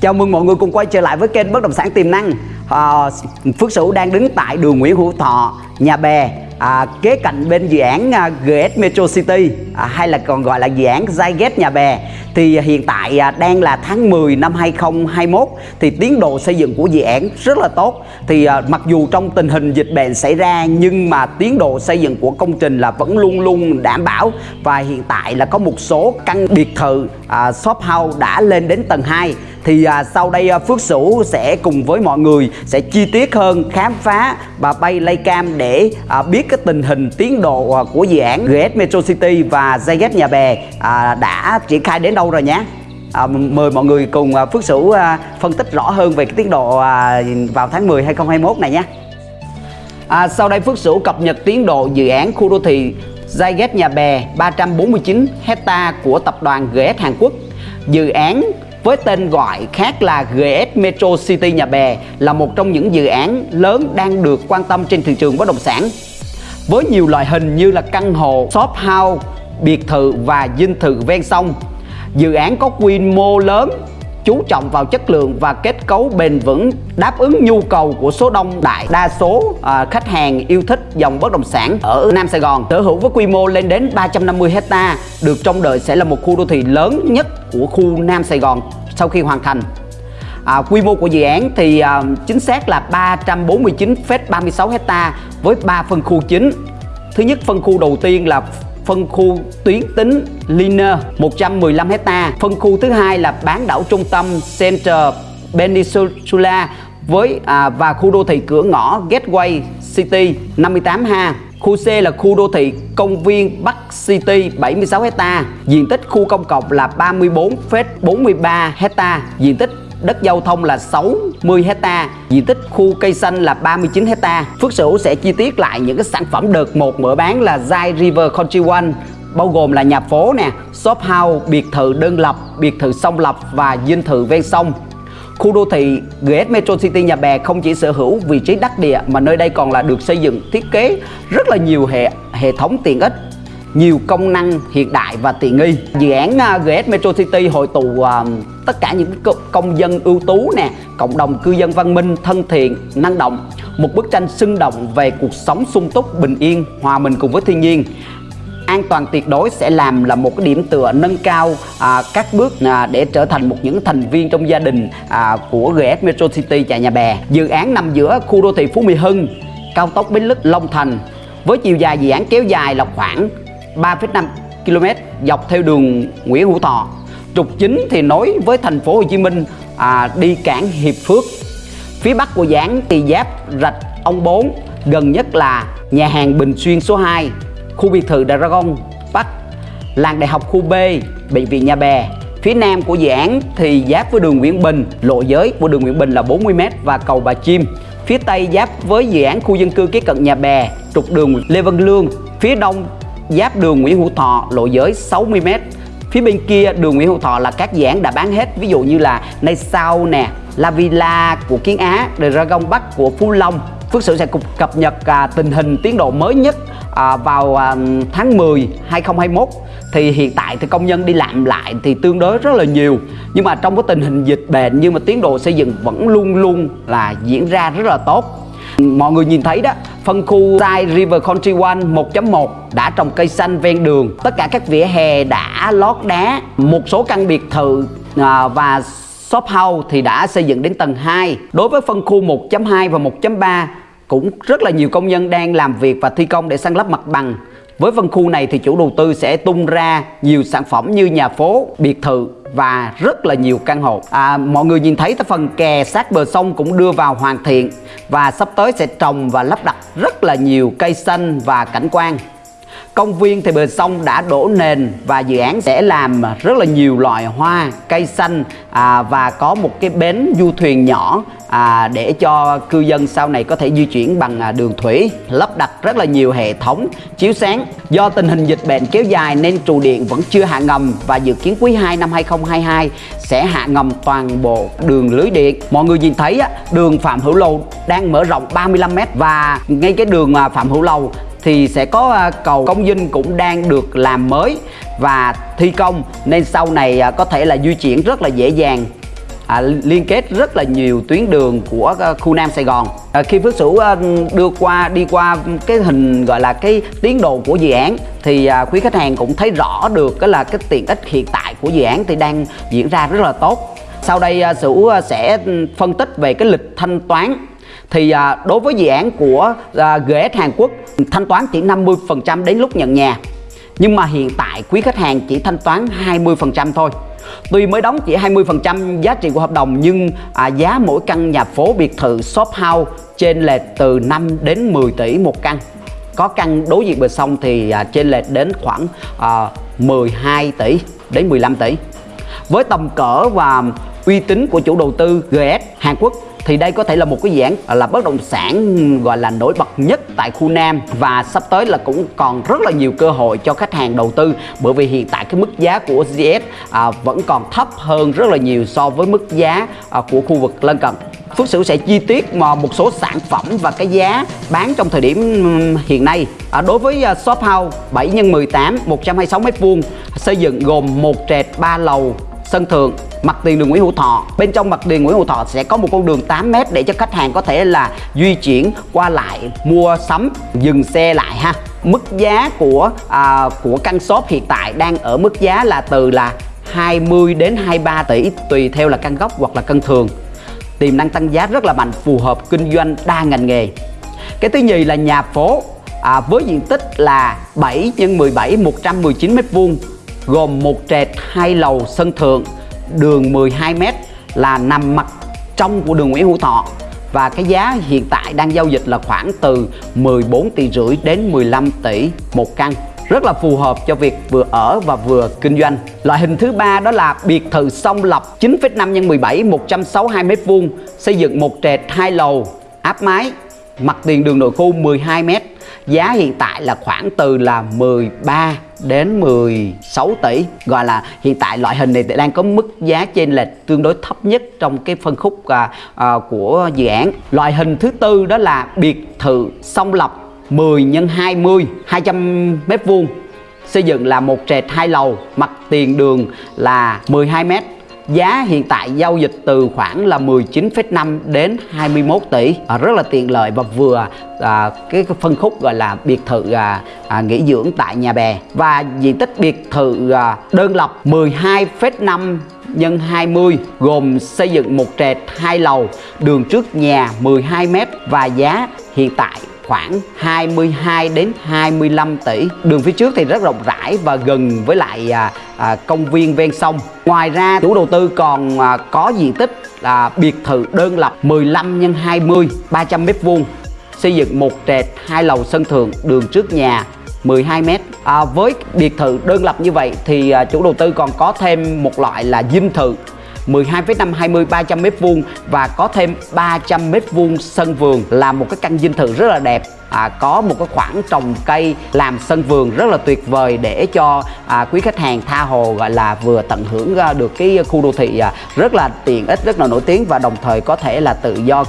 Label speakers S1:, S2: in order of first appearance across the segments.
S1: Chào mừng mọi người cùng quay trở lại với kênh Bất Động Sản Tiềm Năng. À, Phước Sửu đang đứng tại đường Nguyễn Hữu Thọ, Nhà Bè à, Kế cạnh bên dự án à, GS Metro City à, Hay là còn gọi là dự án Zyget Nhà Bè. Thì hiện tại à, đang là tháng 10 năm 2021 Thì tiến độ xây dựng của dự án rất là tốt. Thì à, mặc dù trong tình hình dịch bệnh xảy ra Nhưng mà tiến độ xây dựng của công trình là vẫn luôn luôn đảm bảo. Và hiện tại là có một số căn biệt thự à, shop house đã lên đến tầng 2 thì à, sau đây à, Phước Sửu sẽ cùng với mọi người sẽ chi tiết hơn khám phá và bay Laycam để à, biết cái tình hình tiến độ à, của dự án GS Metro City và Zyget Nhà Bè à, đã triển khai đến đâu rồi nhé? À, mời mọi người cùng à, Phước Sửu à, phân tích rõ hơn về cái tiến độ à, vào tháng 10 2021 này nhé. À, sau đây Phước Sửu cập nhật tiến độ dự án khu đô thị Zyget Nhà Bè 349 hecta của tập đoàn GS Hàn Quốc. Dự án với tên gọi khác là GS Metro City Nhà Bè là một trong những dự án lớn đang được quan tâm trên thị trường bất động sản. Với nhiều loại hình như là căn hộ, shop house, biệt thự và dinh thự ven sông. Dự án có quy mô lớn, chú trọng vào chất lượng và kết cấu bền vững đáp ứng nhu cầu của số đông đại đa số à, khách hàng yêu thích dòng bất động sản ở Nam Sài Gòn. Sở hữu với quy mô lên đến 350 hecta được trông đợi sẽ là một khu đô thị lớn nhất của khu Nam Sài Gòn sau khi hoàn thành. À, quy mô của dự án thì à, chính xác là 349,36 hecta với 3 phân khu chính. Thứ nhất phân khu đầu tiên là phân khu tuyến tính Liner 115 hecta. Phân khu thứ hai là bán đảo trung tâm Center Peninsula với à, và khu đô thị cửa ngõ Gateway City 58 ha. Khu C là khu đô thị công viên Bắc City 76 hecta. Diện tích khu công cộng là 34,43 hecta. Diện tích đất giao thông là 60 hecta diện tích khu cây xanh là 39 hecta Phước Sửu sẽ chi tiết lại những cái sản phẩm đợt một mở bán là Zai River Country One bao gồm là nhà phố nè, shop house, biệt thự đơn lập, biệt thự song lập và dinh thự ven sông. Khu đô thị GS Metro City Nhà Bè không chỉ sở hữu vị trí đắc địa mà nơi đây còn là được xây dựng thiết kế rất là nhiều hệ hệ thống tiện ích nhiều công năng hiện đại và tiện nghi. Dự án à, GS Metro City hội tụ à, tất cả những công dân ưu tú nè cộng đồng cư dân văn minh thân thiện năng động. Một bức tranh sinh động về cuộc sống sung túc bình yên hòa mình cùng với thiên nhiên. An toàn tuyệt đối sẽ làm là một cái điểm tựa nâng cao à, các bước à, để trở thành một những thành viên trong gia đình à, của GS Metro City chạy Nhà Bè. Dự án nằm giữa khu đô thị Phú Mỹ Hưng cao tốc Bến Lức Long Thành. Với chiều dài dự án kéo dài là khoảng 3,5 km dọc theo đường Nguyễn Hữu Thọ. Trục chính thì nối với thành phố Hồ Chí Minh à, đi cảng Hiệp Phước. Phía bắc của giảng thì giáp rạch ông 4, gần nhất là nhà hàng Bình Xuyên số 2, khu biệt thự Dragon Bắc, làng đại học khu B, bệnh viện Nhà Bè. Phía nam của dự án thì giáp với đường Nguyễn Bình, lộ giới của đường Nguyễn Bình là 40m và cầu Bà Chim. Phía tây giáp với dự án khu dân cư kế cận Nhà Bè, trục đường Lê Văn Lương. Phía đông giáp đường Nguyễn Hữu Thọ lộ giới 60m phía bên kia đường Nguyễn Hữu Thọ là các dự án đã bán hết ví dụ như là Nay Sau nè La Villa của Kiến Á Dragon Bắc của Phú Long. Phước Sự sẽ cập nhật à, tình hình tiến độ mới nhất à, vào à, tháng 10 2021 thì hiện tại thì công nhân đi làm lại thì tương đối rất là nhiều. Nhưng mà trong cái tình hình dịch bệnh nhưng mà tiến độ xây dựng vẫn luôn luôn là diễn ra rất là tốt. Mọi người nhìn thấy đó, Phân khu Side River Country One 1.1 đã trồng cây xanh ven đường. Tất cả các vỉa hè đã lót đá. Một số căn biệt thự à, và shop house thì đã xây dựng đến tầng 2 Đối với phân khu 1.2 và 1.3 cũng rất là nhiều công nhân đang làm việc và thi công để san lấp mặt bằng với phân khu này thì chủ đầu tư sẽ tung ra nhiều sản phẩm như nhà phố, biệt thự và rất là nhiều căn hộ. À, Mọi người nhìn thấy phần kè sát bờ sông cũng đưa vào hoàn thiện Và sắp tới sẽ trồng và lắp đặt rất là nhiều cây xanh và cảnh quan. Công viên thì bờ sông đã đổ nền và dự án sẽ làm rất là nhiều loại hoa, cây xanh à, và có một cái bến du thuyền nhỏ à, để cho cư dân sau này có thể di chuyển bằng à, đường thủy lắp đặt rất là nhiều hệ thống chiếu sáng. Do tình hình dịch bệnh kéo dài nên trụ điện vẫn chưa hạ ngầm và dự kiến quý 2 năm 2022 sẽ hạ ngầm toàn bộ đường lưới điện. Mọi người nhìn thấy á, đường Phạm Hữu Lầu đang mở rộng 35m và ngay cái đường à, Phạm Hữu Lầu thì sẽ có à, cầu công dinh cũng đang được làm mới và thi công. Nên sau này à, có thể là di chuyển rất là dễ dàng à, liên kết rất là nhiều tuyến đường của ờ, khu Nam Sài Gòn. À, khi Phước Sửu ờ, đưa qua đi qua cái hình gọi là cái tiến độ của dự án thì à, quý khách hàng cũng thấy rõ được cái là cái tiện ích hiện tại của dự án thì đang diễn ra rất là tốt. Sau đây à, Sửu sẽ ừ, phân tích về cái lịch thanh toán. Thì à, đối với dự án của à, GS Hàn Quốc thanh toán chỉ 50% đến lúc nhận nhà. Nhưng mà hiện tại quý khách hàng chỉ thanh toán 20% thôi. Tuy mới đóng chỉ 20% giá trị của hợp đồng nhưng à, giá mỗi căn nhà phố biệt thự shop house trên lệch từ 5 đến 10 tỷ một căn. Có căn đối diện bờ sông thì à, trên lệch đến khoảng à, 12 tỷ đến 15 tỷ. Với tầm cỡ và uy tín của chủ đầu tư GS Hàn Quốc thì đây có thể là một cái dự án à, là bất động sản gọi là nổi bật nhất tại khu Nam. Và sắp tới là cũng còn rất là nhiều cơ hội cho khách hàng đầu tư. Bởi vì hiện tại cái mức giá của GS à, vẫn còn thấp hơn rất là nhiều so với mức giá à, của khu vực lân cận. Phước Sửu sẽ chi tiết mà một số sản phẩm và cái giá bán trong thời điểm hiện nay. À, đối với à, shop house 7 x 18 126 m2 xây dựng gồm một trệt 3 lầu sân thượng mặt tiền đường Nguyễn Hữu Thọ. Bên trong mặt tiền Nguyễn Hữu Thọ sẽ có một con đường 8m để cho khách hàng có thể là di chuyển qua lại mua sắm dừng xe lại ha. Mức giá của à, của căn shop hiện tại đang ở mức giá là từ là 20 đến 23 tỷ tùy theo là căn gốc hoặc là căn thường. Tiềm năng tăng giá rất là mạnh phù hợp kinh doanh đa ngành nghề. Cái thứ nhì là nhà phố à, với diện tích là 7 x 17 119 m2 gồm một trệt hai lầu sân thượng đường 12m là nằm mặt trong của đường Nguyễn Hữu Thọ và cái giá hiện tại đang giao dịch là khoảng từ 14 tỷ rưỡi đến 15 tỷ một căn rất là phù hợp cho việc vừa ở và vừa kinh doanh. Loại hình thứ ba đó là biệt thự song lập 9,5 x 17 162 m2, xây dựng một trệt hai lầu, áp mái, mặt tiền đường nội khu 12 m. Giá hiện tại là khoảng từ là 13 đến 16 tỷ. Gọi là hiện tại loại hình này đang có mức giá trên lệch tương đối thấp nhất trong cái phân khúc à, à, của dự án. Loại hình thứ tư đó là biệt thự song lập 10 x 20 200 mét vuông. Xây dựng là một trệt hai lầu mặt tiền đường là 12 mét. Giá hiện tại giao dịch từ khoảng là 19,5 đến 21 tỷ. À, Rất là tiện lợi và vừa à, cái phân khúc gọi là biệt thự à, à, nghỉ dưỡng tại nhà bè. Và diện tích biệt thự à, đơn lập 12,5 nhân 20 gồm xây dựng một trệt hai lầu đường trước nhà 12m và giá hiện tại khoảng 22 đến 25 tỷ. Đường phía trước thì rất rộng rãi và gần với lại à, à, công viên ven sông. Ngoài ra chủ đầu tư còn à, có diện tích là biệt thự đơn lập 15 x 20 300 mét vuông xây dựng một trệt hai lầu sân thượng đường trước nhà 12 mét. À, với biệt thự đơn lập như vậy thì à, chủ đầu tư còn có thêm một loại là dinh thự. 12,5 20 300 m2 và có thêm 300 m2 sân vườn là một cái căn dinh thự rất là đẹp. À, có một cái khoảng trồng cây làm sân vườn rất là tuyệt vời để cho à, quý khách hàng tha hồ gọi là vừa tận hưởng à, được cái khu đô thị à, rất là tiện ích rất là nổi tiếng và đồng thời có thể là tự do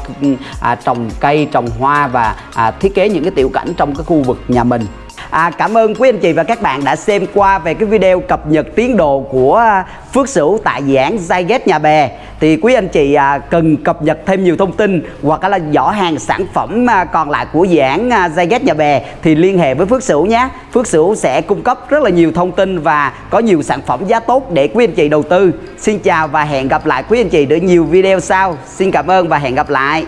S1: à, trồng cây trồng hoa và à, thiết kế những cái tiểu cảnh trong cái khu vực nhà mình. À, cảm ơn quý anh chị và các bạn đã xem qua về cái video cập nhật tiến độ của à, Phước Sửu tại dự án Zyget Nhà Bè. Thì quý anh chị à, cần cập nhật thêm nhiều thông tin hoặc là giỏ hàng sản phẩm à, còn lại của dự án à, Zyget Nhà Bè thì liên hệ với Phước Sửu nhé. Phước Sửu sẽ cung cấp rất là nhiều thông tin và có nhiều sản phẩm giá tốt để quý anh chị đầu tư. Xin chào và hẹn gặp lại quý anh chị ở nhiều video sau. Xin cảm ơn và hẹn gặp lại.